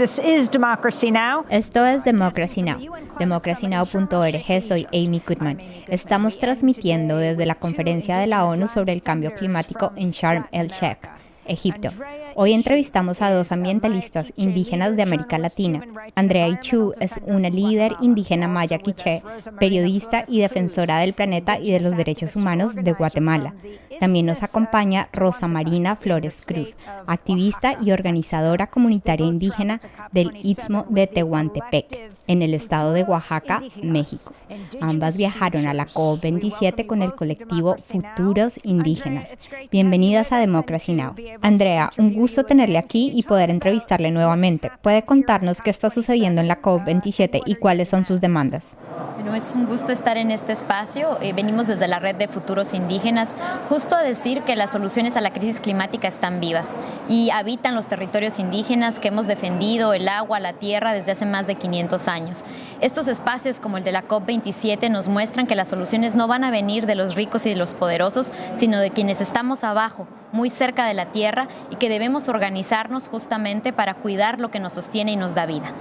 This is Democracy Now! Esto es Democracy Now! democracynow.org, soy Amy Goodman. Estamos transmitiendo desde la conferencia de la ONU sobre el cambio climático en Sharm el-Sheikh, Egipto. Hoy entrevistamos a dos ambientalistas indígenas de América Latina. Andrea Ichu es una líder indígena maya quiché, periodista y defensora del planeta y de los derechos humanos de Guatemala. También nos acompaña Rosa Marina Flores Cruz, activista y organizadora comunitaria indígena del Istmo de Tehuantepec, en el estado de Oaxaca, México. Ambas viajaron a la COP27 con el colectivo Futuros Indígenas. Bienvenidas a Democracy Now! Andrea, un gusto tenerle aquí y poder entrevistarle nuevamente. ¿Puede contarnos qué está sucediendo en la COP27 y cuáles son sus demandas? Bueno, es un gusto estar en este espacio. Eh, venimos desde la red de futuros indígenas justo a decir que las soluciones a la crisis climática están vivas y habitan los territorios indígenas que hemos defendido, el agua, la tierra desde hace más de 500 años. Estos espacios como el de la COP27 nos muestran que las soluciones no van a venir de los ricos y de los poderosos, sino de quienes estamos abajo, muy cerca de la tierra y que debemos organizarnos justamente para cuidar lo que nos sostiene y nos da vida.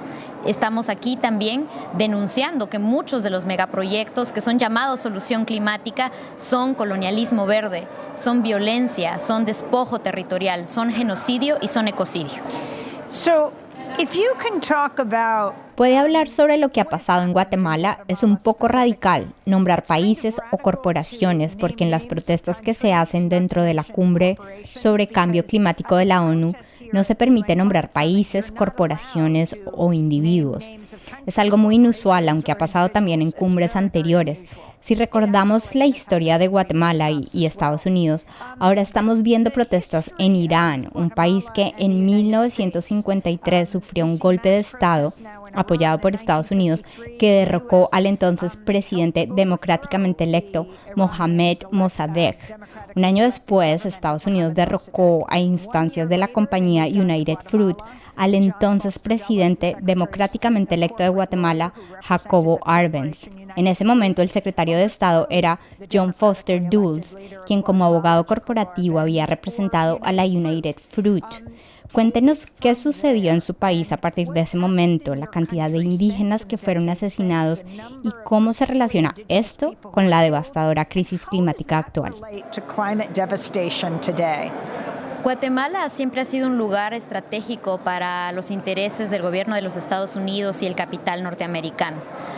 Estamos aquí también denunciando que muchos de los megaproyectos que son llamados solución climática son colonialismo verde, son violencia, son despojo territorial, son genocidio y son ecocidio. Puede hablar sobre lo que ha pasado en Guatemala. Es un poco radical nombrar países o corporaciones porque en las protestas que se hacen dentro de la cumbre sobre cambio climático de la ONU no se permite nombrar países, corporaciones o individuos. Es algo muy inusual, aunque ha pasado también en cumbres anteriores. Si recordamos la historia de Guatemala y, Estados Unidos, ahora estamos viendo protestas en Irán, un país que en 1953 sufrió un golpe de Estado apoyado por Estados Unidos que derrocó al entonces presidente democráticamente electo Mohamed Mossadegh. Un año después, Estados Unidos derrocó a instancias de la compañía United Fruit al entonces presidente democráticamente electo de Guatemala, Jacobo Arbenz. En ese momento el secretario de Estado era John Foster Dulles, quien como abogado corporativo había representado a la United Fruit. Cuéntenos qué sucedió en su país a partir de ese momento, la cantidad de indígenas que fueron asesinados y cómo se relaciona esto con la devastadora crisis climática actual. Guatemala siempre ha sido un lugar estratégico para los intereses del gobierno de los Estados Unidos y el capital norteamericano.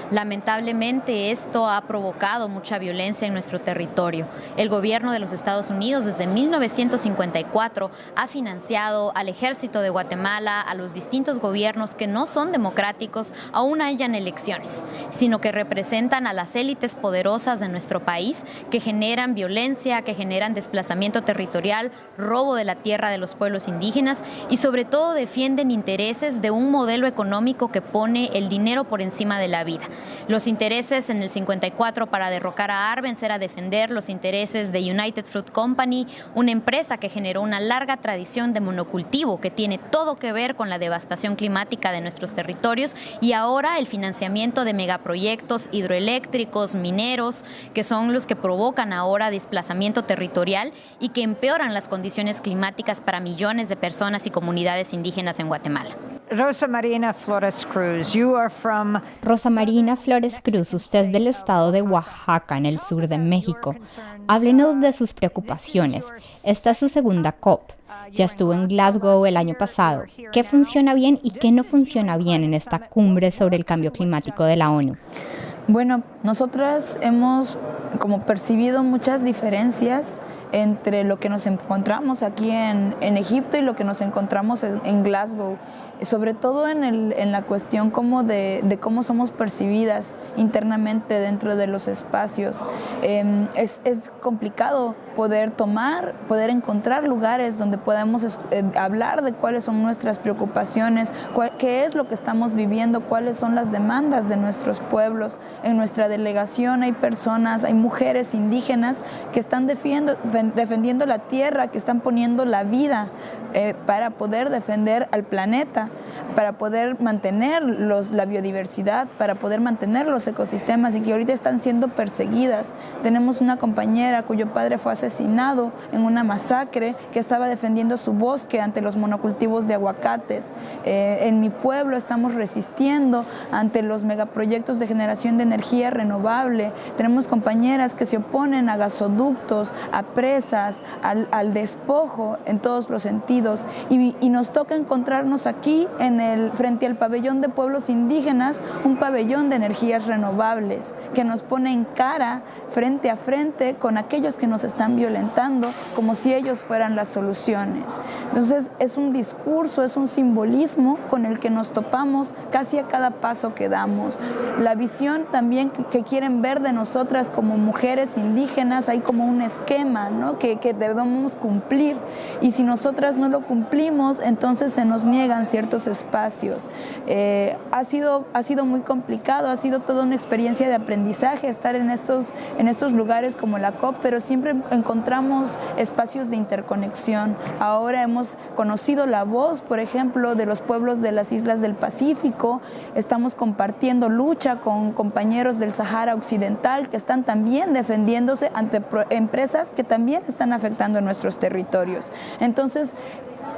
Lamentablemente esto ha provocado mucha violencia en nuestro territorio. El gobierno de los Estados Unidos desde 1954 ha financiado al ejército de Guatemala, a los distintos gobiernos que no son democráticos, aún hayan elecciones, sino que representan a las élites poderosas de nuestro país que generan violencia, que generan desplazamiento territorial, robo de la tierra de los pueblos indígenas y sobre todo defienden intereses de un modelo económico que pone el dinero por encima de la vida. Los intereses en el 54 para derrocar a Arbenz era defender los intereses de United Fruit Company, una empresa que generó una larga tradición de monocultivo que tiene todo que ver con la devastación climática de nuestros territorios y ahora el financiamiento de megaproyectos hidroeléctricos, mineros, que son los que provocan ahora desplazamiento territorial y que empeoran las condiciones climáticas para millones de personas y comunidades indígenas en Guatemala. Rosa Marina Flores Cruz, you are from... Rosa Marina Flores Cruz, usted es del estado de Oaxaca, en el sur de México. Háblenos de sus preocupaciones. Esta es su segunda COP. Ya estuvo en Glasgow el año pasado. ¿Qué funciona bien y qué no funciona bien en esta cumbre sobre el cambio climático de la ONU? Bueno, nosotras hemos como percibido muchas diferencias entre lo que nos encontramos aquí en, Egipto y lo que nos encontramos en Glasgow sobre todo en, el, en la cuestión como de, de, cómo somos percibidas internamente dentro de los espacios. Em, es, es, complicado poder tomar, poder encontrar lugares donde podamos eh, hablar de cuáles son nuestras preocupaciones, qué es lo que estamos viviendo, cuáles son las demandas de nuestros pueblos. En nuestra delegación hay personas, hay mujeres indígenas que están defendiendo, defendiendo la tierra, que están poniendo la vida eh, para poder defender al planeta. para poder mantener los, la biodiversidad, para poder mantener los ecosistemas y que ahorita están siendo perseguidas. Tenemos una compañera cuyo padre fue asesinado en una masacre que estaba defendiendo su bosque ante los monocultivos de aguacates. Eh, en mi pueblo estamos resistiendo ante los megaproyectos de generación de energía renovable. Tenemos compañeras que se oponen a gasoductos, a presas, al, despojo en todos los sentidos. Y, y, nos toca encontrarnos aquí en el, frente al pabellón de pueblos indígenas, un pabellón de energías renovables que nos pone en cara, frente a frente, con aquellos que nos están violentando, como si ellos fueran las soluciones. Entonces es un discurso, es un simbolismo con el que nos topamos casi a cada paso que damos. La visión también que, quieren ver de nosotras como mujeres indígenas, hay como un esquema ¿no? Que, que debemos cumplir y si nosotras no lo cumplimos, entonces se nos niegan ciertos espacios. Eh, ha, sido, ha sido muy complicado, ha sido toda una experiencia de aprendizaje estar en estos, en estos lugares como la COP, pero siempre encontramos espacios de interconexión. Ahora hemos conocido la voz, por ejemplo, de los pueblos de las islas del Pacífico, estamos compartiendo lucha con compañeros del Sahara Occidental que están también defendiéndose ante empresas que también están afectando nuestros territorios. Entonces,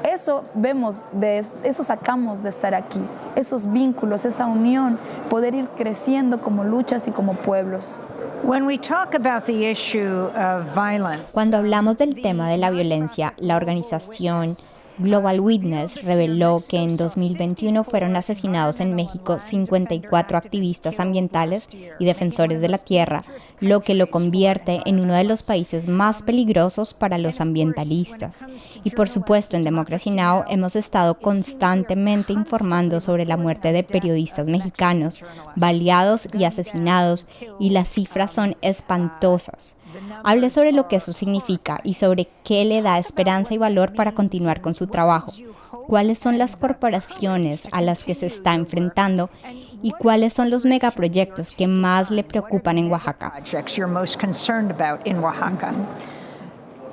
eso vemos, de, eso sacamos de estar aquí, esos vínculos, esa unión, poder ir creciendo como luchas y como pueblos. Cuando hablamos del tema de la violencia, la organización Global Witness reveló que en 2021 fueron asesinados en México 54 activistas ambientales y defensores de la tierra, lo que lo convierte en uno de los países más peligrosos para los ambientalistas. Y por supuesto, en Democracy Now! hemos estado constantemente informando sobre la muerte de periodistas mexicanos, baleados y asesinados, y las cifras son espantosas. Hable sobre lo que eso significa y sobre qué le da esperanza y valor para continuar con su trabajo. ¿Cuáles son las corporaciones a las que se está enfrentando y cuáles son los megaproyectos que más le preocupan en Oaxaca?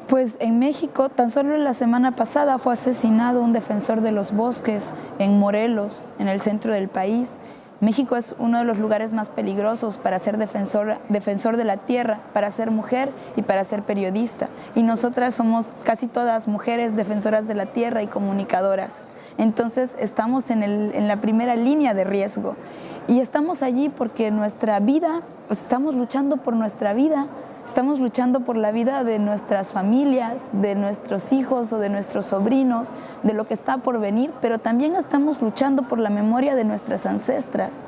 Pues en México, tan solo la semana pasada fue asesinado un defensor de los bosques en Morelos, en el centro del país, México es uno de los lugares más peligrosos para ser defensor, defensor de la tierra, para ser mujer y para ser periodista. Y nosotras somos casi todas mujeres defensoras de la tierra y comunicadoras. Entonces estamos en, en la primera línea de riesgo. Y estamos allí porque nuestra vida, pues, estamos luchando por nuestra vida, Estamos luchando por la vida de nuestras familias, de nuestros hijos o de nuestros sobrinos, de lo que está por venir, pero también estamos luchando por la memoria de nuestras ancestras.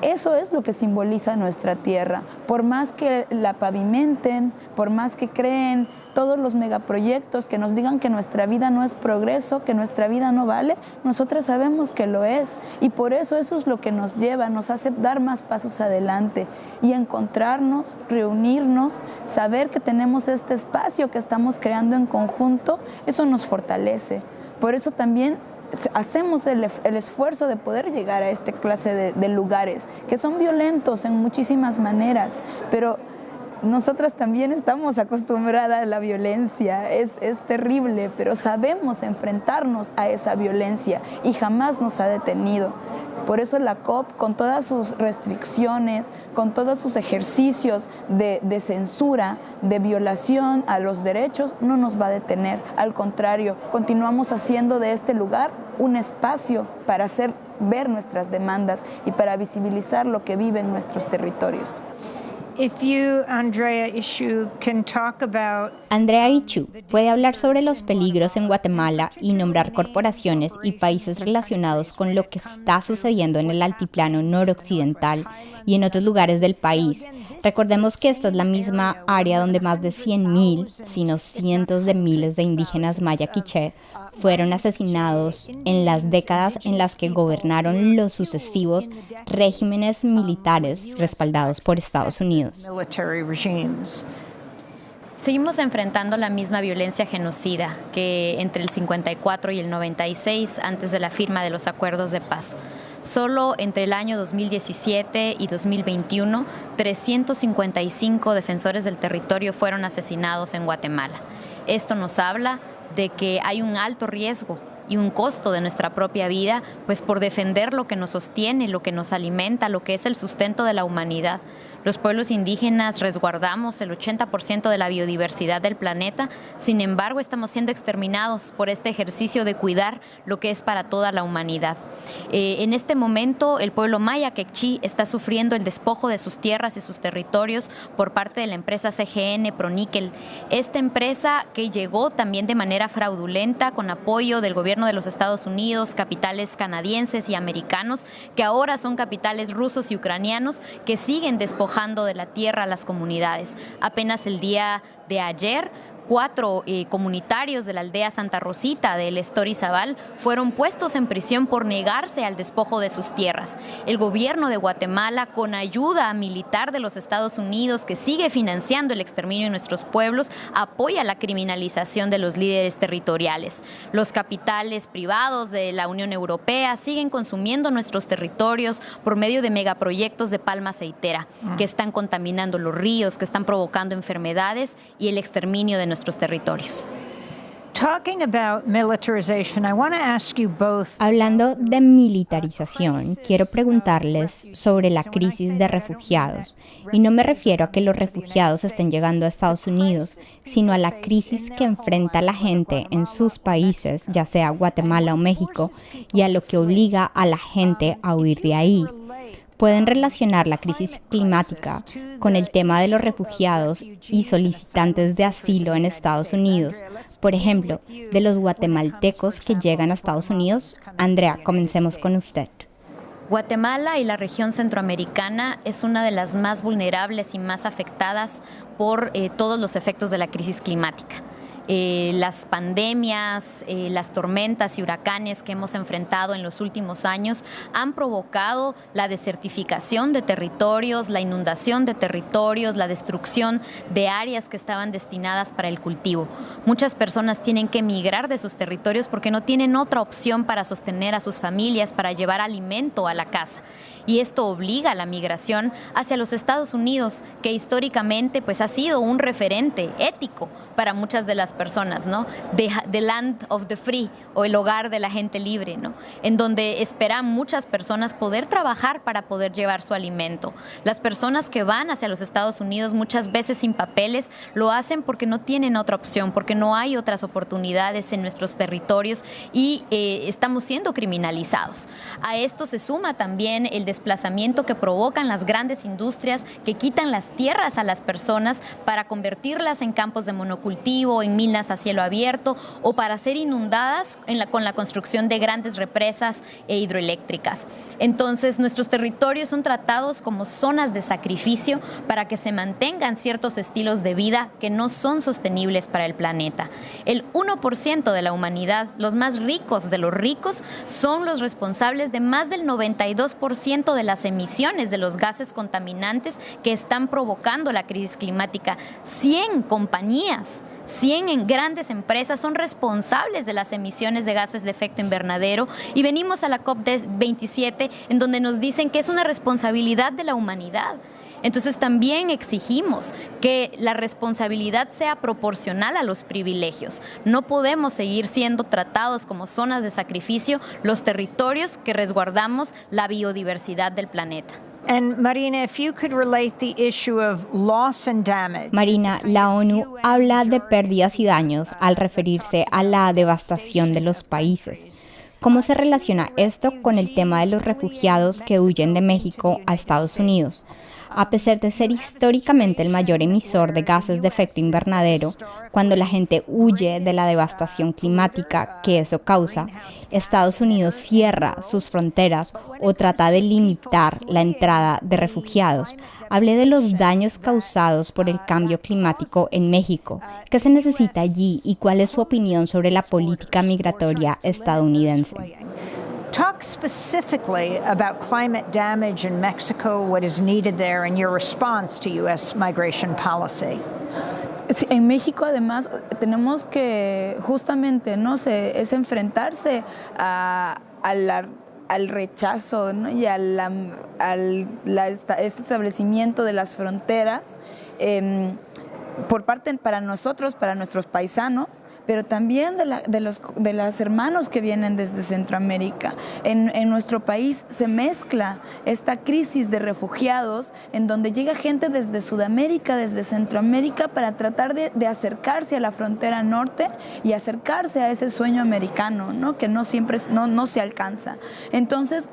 Eso es lo que simboliza nuestra tierra. Por más que la pavimenten, por más que creen todos los megaproyectos que nos digan que nuestra vida no es progreso, que nuestra vida no vale, nosotras sabemos que lo es. Y por eso eso es lo que nos lleva, nos hace dar más pasos adelante y encontrarnos, reunirnos, saber que tenemos este espacio que estamos creando en conjunto, eso nos fortalece. Por eso también hacemos el, esfuerzo de poder llegar a esta clase de, lugares que son violentos en muchísimas maneras, pero nosotras también estamos acostumbradas a la violencia, es, es, terrible, pero sabemos enfrentarnos a esa violencia y jamás nos ha detenido. Por eso la COP, con todas sus restricciones, con todos sus ejercicios de, de, censura, de violación a los derechos, no nos va a detener. Al contrario, continuamos haciendo de este lugar un espacio para hacer ver nuestras demandas y para visibilizar lo que vive en nuestros territorios. Andrea Ichu, puede hablar sobre los peligros en Guatemala y nombrar corporaciones y países relacionados con lo que está sucediendo en el altiplano noroccidental y en otros lugares del país. Recordemos que esta es la misma área donde más de 100.000, sino cientos de miles de indígenas maya quiché fueron asesinados en las décadas en las que gobernaron los sucesivos regímenes militares respaldados por Estados Unidos. Seguimos enfrentando la misma violencia genocida que entre el 54 y el 96 antes de la firma de los acuerdos de paz. Solo entre el año 2017 y 2021, 355 defensores del territorio fueron asesinados en Guatemala. Esto nos habla de que hay un alto riesgo y un costo de nuestra propia vida, pues por defender lo que nos sostiene, lo que nos alimenta, lo que es el sustento de la humanidad. Los pueblos indígenas resguardamos el 80% de la biodiversidad del planeta, sin embargo estamos siendo exterminados por este ejercicio de cuidar lo que es para toda la humanidad. Eh, en este momento el pueblo maya quechí está sufriendo el despojo de sus tierras y sus territorios por parte de la empresa CGN Proníquel. Esta empresa que llegó también de manera fraudulenta con apoyo del gobierno de los Estados Unidos, capitales canadienses y americanos, que ahora son capitales rusos y ucranianos, que siguen despojando de la tierra a las comunidades. Apenas el día de ayer cuatro eh, comunitarios de la aldea Santa Rosita del Estorizabal fueron puestos en prisión por negarse al despojo de sus tierras. El gobierno de Guatemala, con ayuda militar de los Estados Unidos, que sigue financiando el exterminio de nuestros pueblos, apoya la criminalización de los líderes territoriales. Los capitales privados de la Unión Europea siguen consumiendo nuestros territorios por medio de megaproyectos de palma aceitera, que están contaminando los ríos, que están provocando enfermedades y el exterminio de nuestros territorios. Hablando de militarización, quiero preguntarles sobre la crisis de refugiados. Y no me refiero a que los refugiados estén llegando a Estados Unidos, sino a la crisis que enfrenta la gente en sus países, ya sea Guatemala o México, y a lo que obliga a la gente a huir de ahí pueden relacionar la crisis climática con el tema de los refugiados y solicitantes de asilo en Estados Unidos. Por ejemplo, de los guatemaltecos que llegan a Estados Unidos. Andrea, comencemos con usted. Guatemala y la región centroamericana es una de las más vulnerables y más afectadas por eh, todos los efectos de la crisis climática. Eh, las pandemias, eh, las tormentas y huracanes que hemos enfrentado en los últimos años han provocado la desertificación de territorios, la inundación de territorios, la destrucción de áreas que estaban destinadas para el cultivo. Muchas personas tienen que emigrar de sus territorios porque no tienen otra opción para sostener a sus familias, para llevar alimento a la casa. Y esto obliga a la migración hacia los Estados Unidos, que históricamente pues, ha sido un referente ético para muchas de las personas, ¿no? The, land of the free o el hogar de la gente libre, ¿no? En donde esperan muchas personas poder trabajar para poder llevar su alimento. Las personas que van hacia los Estados Unidos muchas veces sin papeles lo hacen porque no tienen otra opción, porque no hay otras oportunidades en nuestros territorios y eh, estamos siendo criminalizados. A esto se suma también el desplazamiento que provocan las grandes industrias que quitan las tierras a las personas para convertirlas en campos de monocultivo, en minas a cielo abierto o para ser inundadas con la construcción de grandes represas e hidroeléctricas. Entonces, nuestros territorios son tratados como zonas de sacrificio para que se mantengan ciertos estilos de vida que no son sostenibles para el planeta. El 1% de la humanidad, los más ricos de los ricos, son los responsables de más del 92% de las emisiones de los gases contaminantes que están provocando la crisis climática. 100 compañías 100 grandes empresas son responsables de las emisiones de gases de efecto invernadero y venimos a la COP27 en donde nos dicen que es una responsabilidad de la humanidad. Entonces también exigimos que la responsabilidad sea proporcional a los privilegios. No podemos seguir siendo tratados como zonas de sacrificio los territorios que resguardamos la biodiversidad del planeta. Marina, la ONU habla de pérdidas y daños al referirse a la devastación de los países. ¿Cómo se relaciona esto con el tema de los refugiados que huyen de México a Estados Unidos? A pesar de ser históricamente el mayor emisor de gases de efecto invernadero, cuando la gente huye de la devastación climática que eso causa, Estados Unidos cierra sus fronteras o trata de limitar la entrada de refugiados. Hablé de los daños causados por el cambio climático en México. ¿Qué se necesita allí y cuál es su opinión sobre la política migratoria estadounidense? Talk specifically about climate damage in Mexico, what is needed there, and your response to U.S. migration policy. en México además tenemos que justamente no es enfrentarse a, al rechazo y al, al este establecimiento de las fronteras em, por parte para nosotros, para nuestros paisanos, pero también de, la, de, los, de las hermanos que vienen desde Centroamérica. En, nuestro país se mezcla esta crisis de refugiados en donde llega gente desde Sudamérica, desde Centroamérica, para tratar de, de acercarse a la frontera norte y acercarse a ese sueño americano, ¿no? que no siempre no, no se alcanza. Entonces,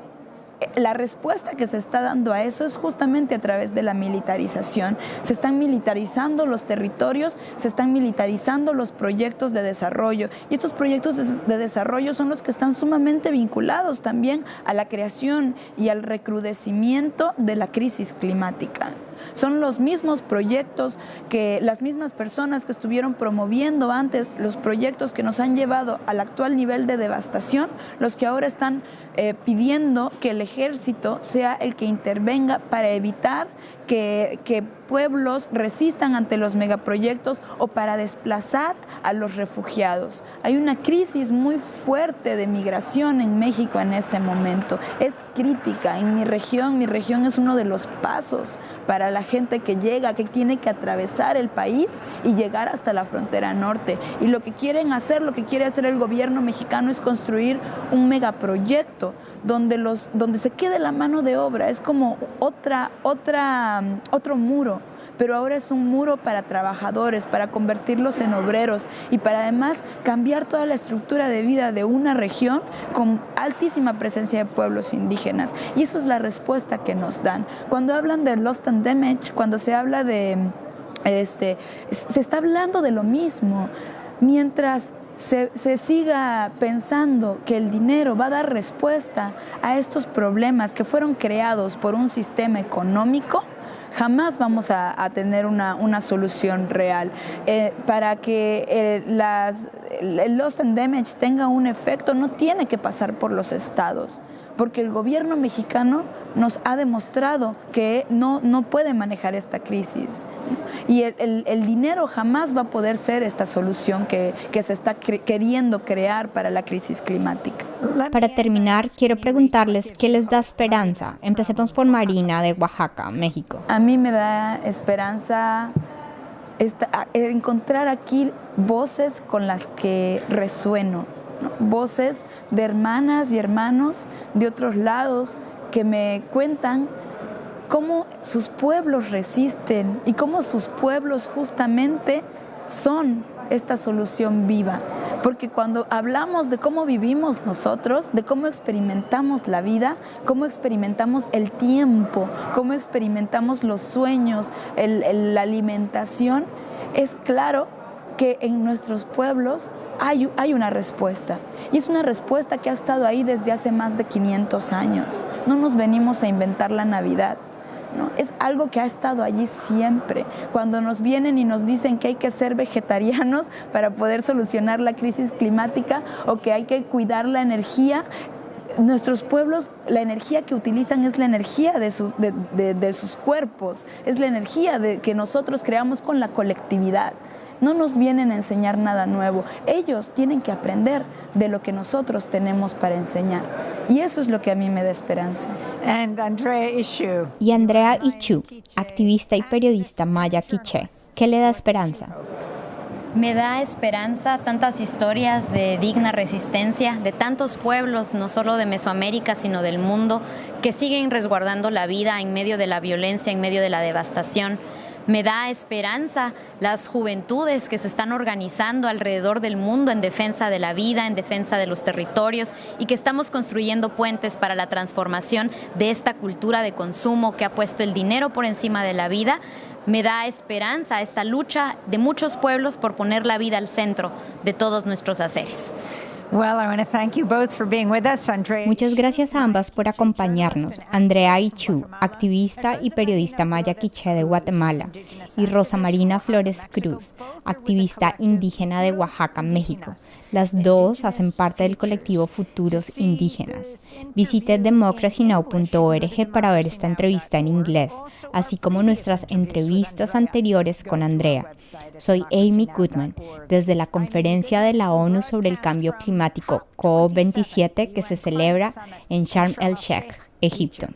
la respuesta que se está dando a eso es justamente a través de la militarización. Se están militarizando los territorios, se están militarizando los proyectos de desarrollo y estos proyectos de, desarrollo son los que están sumamente vinculados también a la creación y al recrudecimiento de la crisis climática. Son los mismos proyectos que las mismas personas que estuvieron promoviendo antes los proyectos que nos han llevado al actual nivel de devastación, los que ahora están eh, pidiendo que el ejército sea el que intervenga para evitar que, que pueblos resistan ante los megaproyectos o para desplazar a los refugiados. Hay una crisis muy fuerte de migración en México en este momento. Es crítica. En mi región, mi región es uno de los pasos para la gente que llega, que tiene que atravesar el país y llegar hasta la frontera norte. Y lo que quieren hacer, lo que quiere hacer el gobierno mexicano es construir un megaproyecto donde, los, donde se quede la mano de obra. Es como otra, otra, otro muro pero ahora es un muro para trabajadores, para convertirlos en obreros y para además cambiar toda la estructura de vida de una región con altísima presencia de pueblos indígenas. Y esa es la respuesta que nos dan. Cuando hablan de Lost and Damage, cuando se habla de, este, se está hablando de lo mismo. Mientras se, se, siga pensando que el dinero va a dar respuesta a estos problemas que fueron creados por un sistema económico, jamás vamos a, tener una, solución real. Eh, para que eh, las, el loss and damage tenga un efecto, no tiene que pasar por los estados porque el gobierno mexicano nos ha demostrado que no, no puede manejar esta crisis. Y el, dinero jamás va a poder ser esta solución que, que se está queriendo crear para la crisis climática. Para terminar, quiero preguntarles qué les da esperanza. Empecemos por Marina de Oaxaca, México. A mí me da esperanza encontrar aquí voces con las que resueno voces de hermanas y hermanos de otros lados que me cuentan cómo sus pueblos resisten y cómo sus pueblos justamente son esta solución viva. Porque cuando hablamos de cómo vivimos nosotros, de cómo experimentamos la vida, cómo experimentamos el tiempo, cómo experimentamos los sueños, la alimentación, es claro que en nuestros pueblos hay, hay, una respuesta. Y es una respuesta que ha estado ahí desde hace más de 500 años. No nos venimos a inventar la Navidad. ¿no? Es algo que ha estado allí siempre. Cuando nos vienen y nos dicen que hay que ser vegetarianos para poder solucionar la crisis climática o que hay que cuidar la energía, nuestros pueblos, la energía que utilizan es la energía de sus, de, de sus cuerpos, es la energía de, que nosotros creamos con la colectividad no nos vienen a enseñar nada nuevo. Ellos tienen que aprender de lo que nosotros tenemos para enseñar. Y eso es lo que a mí me da esperanza. Y Andrea Ichu, activista y periodista maya quiché, ¿qué le da esperanza? Me da esperanza tantas historias de digna resistencia de tantos pueblos, no solo de Mesoamérica, sino del mundo, que siguen resguardando la vida en medio de la violencia, en medio de la devastación me da esperanza las juventudes que se están organizando alrededor del mundo en defensa de la vida, en defensa de los territorios y que estamos construyendo puentes para la transformación de esta cultura de consumo que ha puesto el dinero por encima de la vida. Me da esperanza esta lucha de muchos pueblos por poner la vida al centro de todos nuestros haceres. Muchas gracias a ambas por acompañarnos. Andrea Ichu, activista y periodista maya quiché de Guatemala, y Rosa Marina Flores Cruz, activista indígena de Oaxaca, México. Las dos hacen parte del colectivo Futuros Indígenas. Visite democracynow.org para ver esta entrevista en inglés, así como nuestras entrevistas anteriores con Andrea. Soy Amy Goodman, desde la Conferencia de la ONU sobre el Cambio Climático COP27 que se celebra en Sharm el-Sheikh, Egipto.